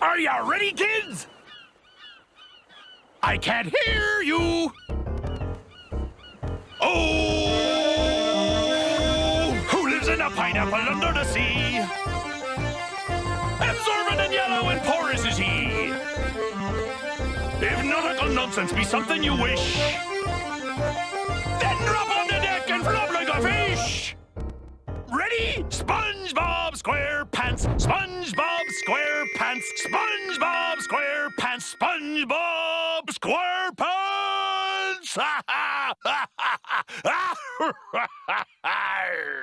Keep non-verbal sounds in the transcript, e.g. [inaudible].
Are you ready, kids? I can't hear you. Oh, who lives in a pineapple under the sea? Absorbent and yellow and porous is he. If nautical nonsense be something you wish, then drop on the deck and flop like a fish. Ready? SpongeBob SquarePants, SpongeBob SquarePants, SpongeBob SquarePants, SpongeBob SquarePants! [laughs] Ah,